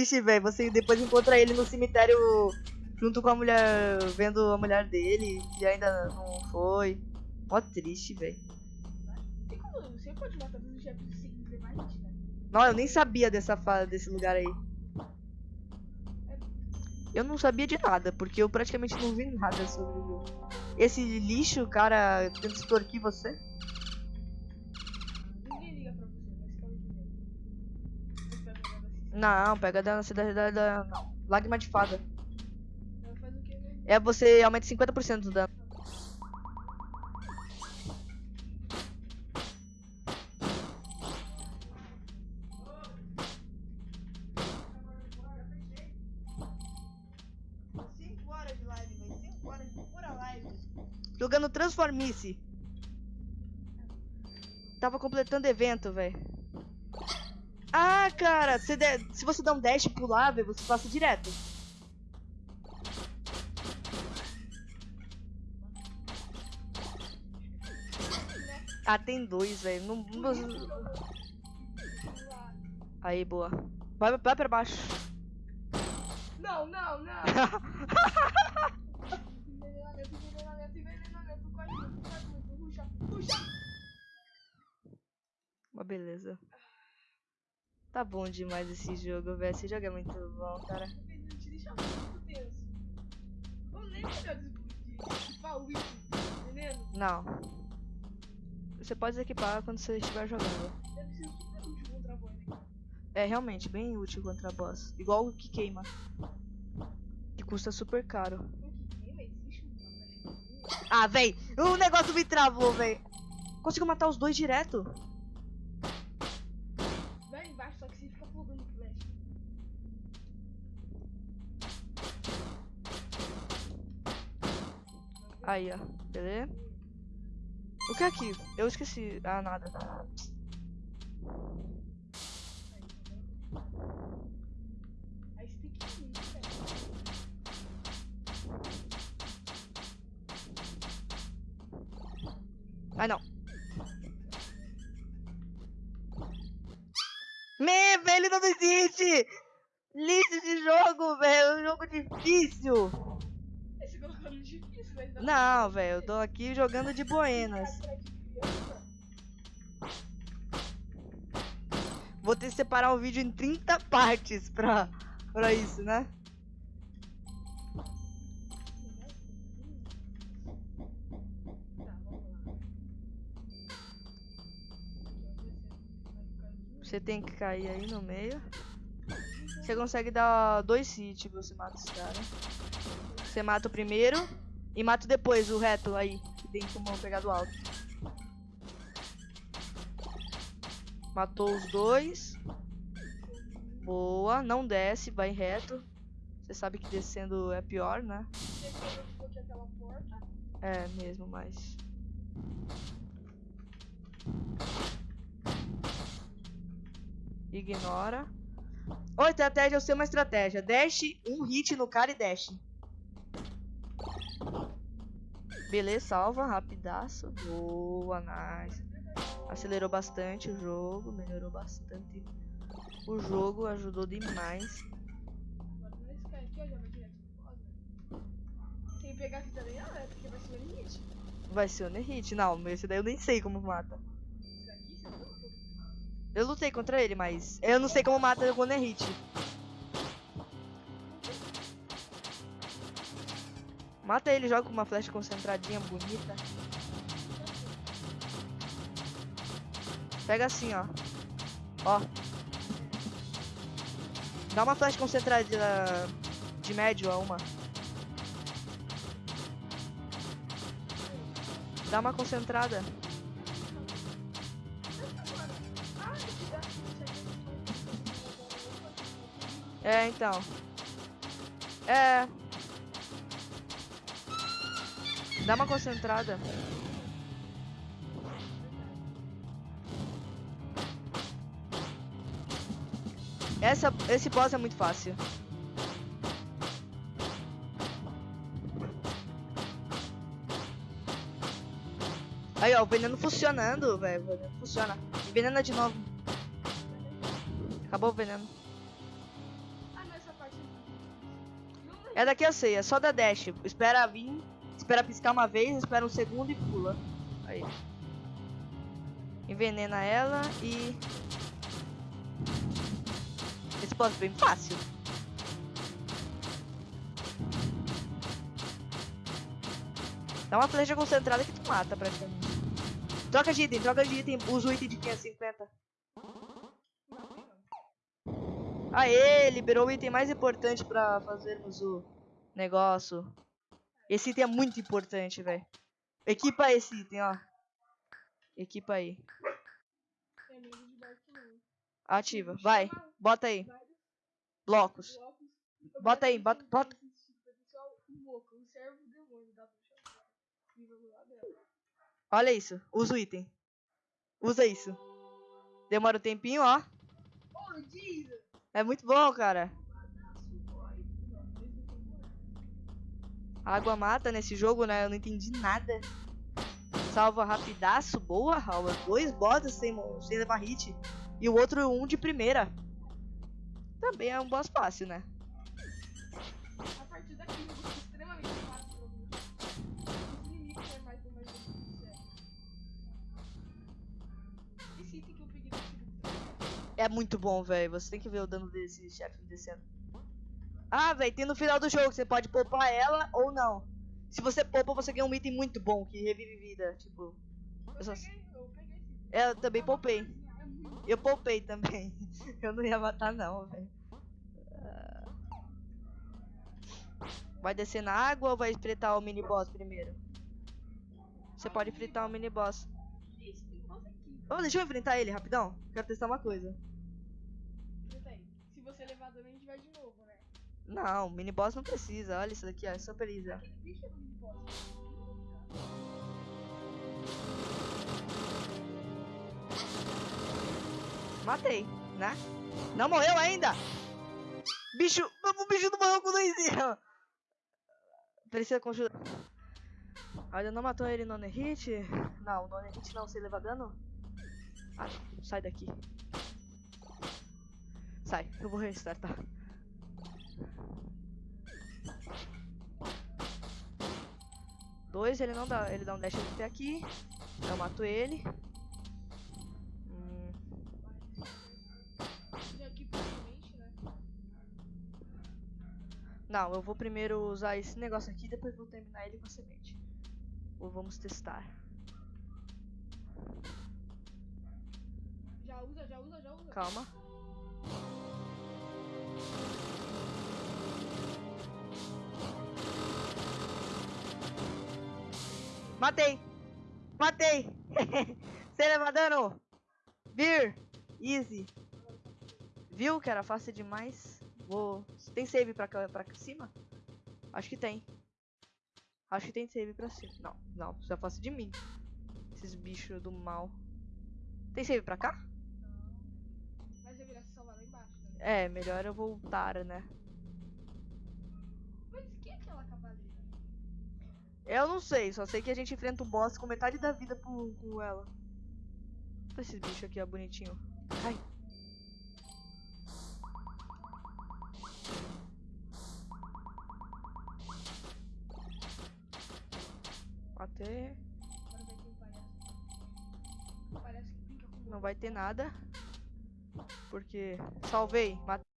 triste, velho. Você depois encontra ele no cemitério junto com a mulher, vendo a mulher dele, e ainda não foi. Mó triste, velho. Você pode matar os chefes sem né? Não, eu nem sabia dessa desse lugar aí. Eu não sabia de nada, porque eu praticamente não vi nada sobre o jogo. Esse lixo, cara, tenta extorquir você? Não, pega da cidade da, da. Lágrima de fada. Ela faz o quê, né? É você aumenta 50% do dano. Cinco horas de live, velho. 5 horas de pura live. Jogando Transformice. Tava completando evento, velho. Ah, cara, se, der- se você dá um dash pular, velho, você passa direto. Ah, tem dois, velho. Não, não- Aí, boa. Vai, vai pra baixo. Não, não, não! envenenamento, envenenamento, envenenamento. Corre muito, corre muito. Puxa, puxa! Uma beleza. Tá bom demais esse jogo, velho. Esse jogo é muito bom, cara. Não. Você pode equipar quando você estiver jogando. É realmente bem útil contra boss. Igual o que queima. Que custa super caro. Ah, véi! O negócio me travou, véi. Consigo matar os dois direto. Aí, ó. Beleza? O que é aqui? Eu esqueci. Ah, nada. Ai, não. Me, velho, não existe! Lixo de jogo, velho. É um jogo difícil. Difícil, velho. dá Não, velho. Eu tô aqui jogando de buenas. criança. Vou ter que separar o vídeo em 30 partes pra, pra isso, né? Você tem que cair aí no meio. Você consegue dar dois hits, você mata esse cara. Você mata o primeiro e mata depois o reto aí, que tem como pegar do alto. Matou os dois. Boa, não desce, vai reto. Você sabe que descendo é pior, né? É mesmo, mas. Ignora. Ou estratégia, eu sei uma estratégia. Dash, um hit no cara e dash. Beleza, salva, rapidaço. Boa, nice. Acelerou bastante o jogo, melhorou bastante. O jogo ajudou demais. Sem pegar não, é porque vai ser o. Vai ser Nerhit. Não, esse daí eu nem sei como mata. Não Eu lutei contra ele, mas eu não sei como mata o Nerhit. Mata ele, joga com uma flecha concentradinha, bonita. Pega assim, ó. Ó. Dá uma flecha concentrada de médio a uma. Dá uma concentrada. É, então. É. Dá uma concentrada. Essa, esse boss é muito fácil. Aí, ó, o veneno funcionando, velho. O veneno funciona. Envenena de novo. Acabou o veneno. É daqui eu sei, é só da dash. Espera vir, espera piscar uma vez, espera um segundo e pula. Aí. Envenena ela e. É bem fácil. Dá uma flecha concentrada que tu mata praticamente. Troca de item, troca de item. Usa o item de 550. Aê, liberou o item mais importante pra fazermos o negócio. Esse item é muito importante, velho. Equipa esse item, ó. Equipa aí. Ativa. Vai. Bota aí. Blocos. Bota aí, bota- bota. Olha isso. Usa o item. Usa isso. Demora um tempinho, ó. É muito bom, cara. Água mata nesse jogo, né? Eu não entendi nada. Salva rapidaço, boa, Raul. Dois botas sem, sem levar hit. E o outro um de primeira. Também é um boss fácil, né? A partir daqui, eu vou extremamente fácil pra mim. Os inimigos é mais ou menos que. É muito bom, velho. Você tem que ver o dano desse chefe descendo. Ah, velho, tem no final do jogo. Você pode poupar ela ou não. Se você poupa, você ganha um item muito bom que revive vida. Tipo, Eu Eu só- peguei, eu também É uma poupei. florzinha, é Eu poupei também. Eu não ia matar, não, velho. Ah. Vai descer na água ou vai fritar o mini boss primeiro? Você pode fritar o mini boss. Ô, deixa eu enfrentar ele rapidão. Quero testar uma coisa. Se você levar dano, a gente vai de novo? Não, mini boss não precisa. Olha isso daqui, ó. É super easy. Matei, né? Não morreu ainda! Bicho, o bicho não morreu com doisinho. Precisa conjurar. Ainda não matou ele no hit? Não, no hit não, sem levar dano? Ah, sai daqui. Sai, eu vou restartar. Dois, ele não dá, ele dá um dash até aqui. Eu mato ele. Hum, né? Não, eu vou primeiro usar esse negócio aqui, depois vou terminar ele com a semente. Ou vamos testar. Já usa, já usa, já usa. Calma. Matei! Matei! Sem levar dano! Beer! Easy! Viu que era fácil demais? Vou. Tem save pra, cá- pra cima? Acho que tem. Acho que tem save pra cima. Não, não, isso é fácil de mim. Esses bichos do mal. Tem save pra cá? Mas eu virar se salvar lá embaixo, né? É, melhor eu voltar, né? Mas o que é aquela cavaleira? Eu não sei, só sei que a gente enfrenta o boss com metade da vida com, ela. Olha esse bicho aqui, ó, bonitinho. Ai. Até um não vai ter nada. Porque salvei, matei.